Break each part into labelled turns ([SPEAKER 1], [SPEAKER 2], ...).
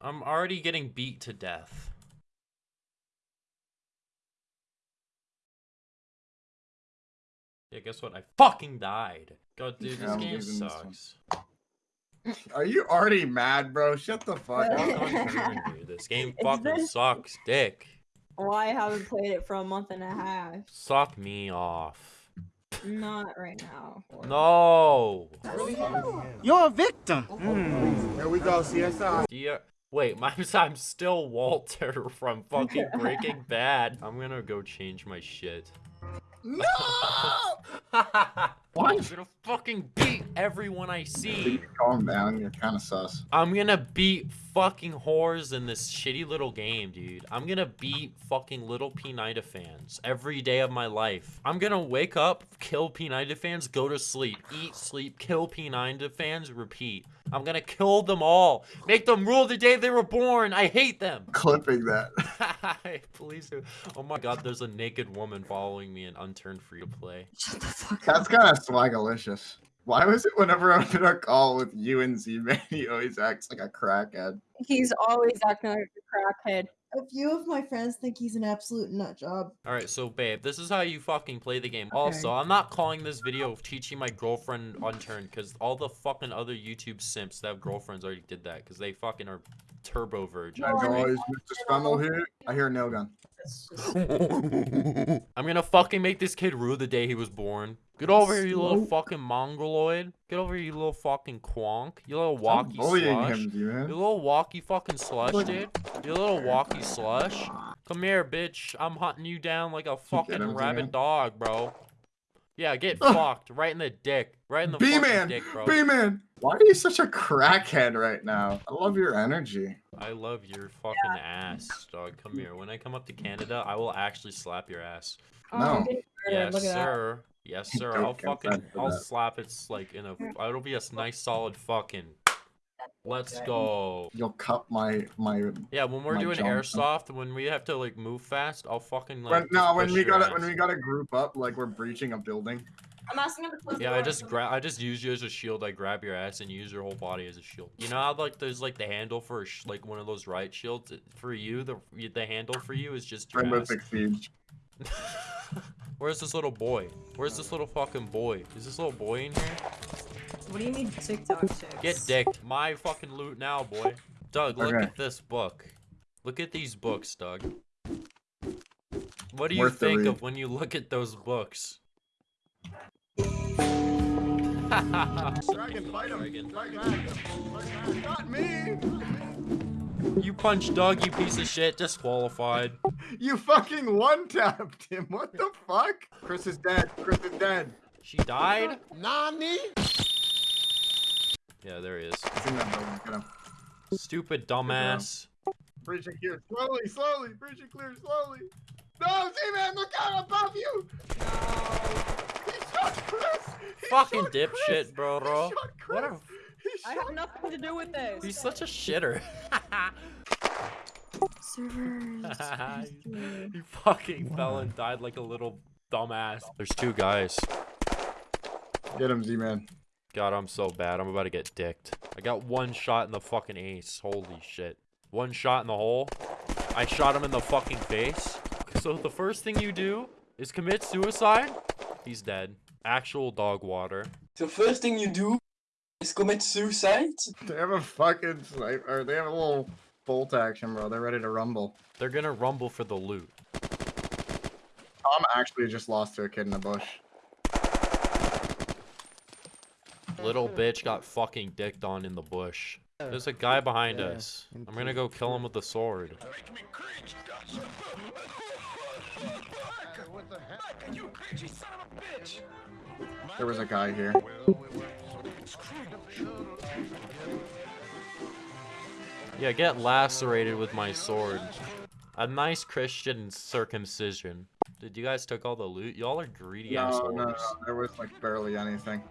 [SPEAKER 1] I'm already getting beat to death. Yeah, guess what? I fucking died. God, dude, this
[SPEAKER 2] I'm
[SPEAKER 1] game
[SPEAKER 2] leaving this
[SPEAKER 1] sucks.
[SPEAKER 2] Are you already mad, bro? Shut the fuck up.
[SPEAKER 1] not turning, dude. This game fucking
[SPEAKER 3] been-
[SPEAKER 1] sucks, dick.
[SPEAKER 3] Well, I haven't played it for a month and a half.
[SPEAKER 1] Suck me off.
[SPEAKER 3] Not right now.
[SPEAKER 1] No.
[SPEAKER 4] You're a victim. Mm.
[SPEAKER 2] Here we go, CSI.
[SPEAKER 1] Do you, wait, my, I'm still Walter from fucking Breaking Bad. I'm gonna go change my shit.
[SPEAKER 2] No!
[SPEAKER 1] I'm gonna fucking beat everyone I see.
[SPEAKER 2] Calm down. You're kind of sus.
[SPEAKER 1] I'm gonna beat fucking whores in this shitty little game, dude. I'm gonna beat fucking little P90 fans every day of my life. I'm gonna wake up, kill P90 fans, go to sleep, eat, sleep, kill P90 fans, repeat. I'm gonna kill them all. Make them rule the day they were born. I hate them.
[SPEAKER 2] Clipping that.
[SPEAKER 1] Please do. Oh my god, there's a naked woman following me in unturned free to play.
[SPEAKER 3] Shut the fuck up.
[SPEAKER 2] That's kind of swagalicious. Why was it whenever I'm in a call with you and Z-Man, he always acts like a crackhead?
[SPEAKER 3] He's always acting like a crackhead.
[SPEAKER 5] A few of my friends think he's an absolute nut job.
[SPEAKER 1] Alright, so babe, this is how you fucking play the game. Also, I'm not calling this video of teaching my girlfriend unturned, because all the fucking other YouTube simps that have girlfriends already did that, because they fucking are turbo virgin.
[SPEAKER 2] As always, Mr. Spummel here. I hear a nail gun.
[SPEAKER 1] I'm gonna fucking make this kid rue the day he was born. Get over here, you little fucking mongoloid. Get over here, you little fucking quonk. You little
[SPEAKER 2] Stop
[SPEAKER 1] walkie slush.
[SPEAKER 2] him,
[SPEAKER 1] You little walkie fucking slush, dude. You little walkie slush. Come here, bitch. I'm hunting you down like a fucking
[SPEAKER 2] him,
[SPEAKER 1] rabid
[SPEAKER 2] Z-Man.
[SPEAKER 1] dog, bro. Yeah, get
[SPEAKER 2] Ugh.
[SPEAKER 1] fucked. Right in the dick. Right in the
[SPEAKER 2] B-Man!
[SPEAKER 1] dick, bro.
[SPEAKER 2] B-Man! Why are you such a crackhead right now? I love your energy.
[SPEAKER 1] I love your fucking ass, dog. Come here. When I come up to Canada, I will actually slap your ass.
[SPEAKER 3] Oh,
[SPEAKER 2] No.
[SPEAKER 3] I'm getting murdered.
[SPEAKER 1] Yes,
[SPEAKER 3] Look at that.
[SPEAKER 1] sir. Yes, sir. I'll fucking, I'll slap it like in a. It'll be a nice solid fucking. Let's go.
[SPEAKER 2] You'll cut my my.
[SPEAKER 1] Yeah, when we're doing
[SPEAKER 2] Johnson.
[SPEAKER 1] airsoft, when we have to like move fast, I'll fucking like.
[SPEAKER 2] When, no, when we gotta when we gotta group up like we're breaching a building.
[SPEAKER 3] I'm asking him to close the
[SPEAKER 1] Yeah, I just grab. I just use you as a shield. I grab your ass and use your whole body as a shield. You know how like there's like the handle for a sh- like one of those riot shields. For you, the the handle for you is just your
[SPEAKER 2] Rainbow
[SPEAKER 1] ass.
[SPEAKER 2] Siege.
[SPEAKER 1] Where's this little boy? Where's this little fucking boy? Is this little boy in here?
[SPEAKER 5] What do you mean TikTok chicks?
[SPEAKER 1] Get dicked. My fucking loot now, boy. Doug, look
[SPEAKER 2] Okay.
[SPEAKER 1] at this book. Look at these books, Doug. What do you
[SPEAKER 2] Worth the
[SPEAKER 1] think of when you look at those books?
[SPEAKER 2] Dragon, fight him!
[SPEAKER 1] Dragon.
[SPEAKER 2] Dragon. Not me!
[SPEAKER 1] You punched Doug, you piece of shit. Disqualified.
[SPEAKER 2] You fucking one tapped him. What the fuck? Chris is dead. Chris is dead.
[SPEAKER 1] She died?
[SPEAKER 2] Nani?
[SPEAKER 1] Yeah, there he is.
[SPEAKER 2] He's in that building. Get him.
[SPEAKER 1] Stupid dumbass.
[SPEAKER 2] Breaching clear. Slowly, slowly. Breaching clear. Slowly. No, Z-Man, look out above you! No. He shot Chris! He
[SPEAKER 1] Fucking
[SPEAKER 2] shot Chris!
[SPEAKER 1] dipshit, bro.
[SPEAKER 2] He
[SPEAKER 1] bro.
[SPEAKER 2] shot
[SPEAKER 1] What
[SPEAKER 2] Chris!
[SPEAKER 1] a-
[SPEAKER 2] He
[SPEAKER 3] I have nothing to do with this.
[SPEAKER 1] He's such a shitter.
[SPEAKER 5] Servers.
[SPEAKER 1] he fucking fell and died like a little dumbass. There's two guys.
[SPEAKER 2] Get him, Z-Man.
[SPEAKER 1] God, I'm so bad. I'm about to get dicked. I got one shot in the fucking ace. Holy shit. One shot in the hole. I shot him in the fucking face. So the first thing you do is commit suicide. He's dead. Actual dog water.
[SPEAKER 6] The first thing you do is commit suicide.
[SPEAKER 2] They have a fucking sniper. Or they have a little bolt action, bro. They're ready to rumble.
[SPEAKER 1] They're gonna rumble for the loot.
[SPEAKER 2] Tom actually just lost to a kid in a bush.
[SPEAKER 1] Little bitch got fucking dicked on in the bush. There's a guy behind
[SPEAKER 4] Yeah,
[SPEAKER 1] us. I'm gonna go kill him with the sword.
[SPEAKER 2] There was a guy here.
[SPEAKER 1] Yeah, get lacerated with my sword. A nice Christian circumcision. Did you guys took all the loot? Y'all are greedy
[SPEAKER 2] No,
[SPEAKER 1] assholes.
[SPEAKER 2] no, no, there was like barely anything.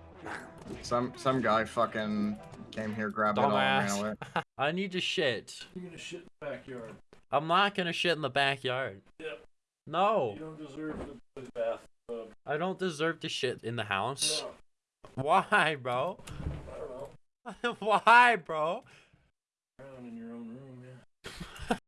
[SPEAKER 2] Some some guy fucking came here, grabbed it all, and ran
[SPEAKER 1] Dumbass.
[SPEAKER 2] away.
[SPEAKER 1] I need to shit.
[SPEAKER 7] You're gonna shit in the backyard.
[SPEAKER 1] I'm not gonna shit in the backyard.
[SPEAKER 7] Yep.
[SPEAKER 1] No,
[SPEAKER 7] You don't deserve the the bathtub.
[SPEAKER 1] I don't deserve to shit in the house.
[SPEAKER 7] No,
[SPEAKER 1] Why, bro?
[SPEAKER 7] I don't know.
[SPEAKER 1] Why, bro?
[SPEAKER 7] Drown in your own room.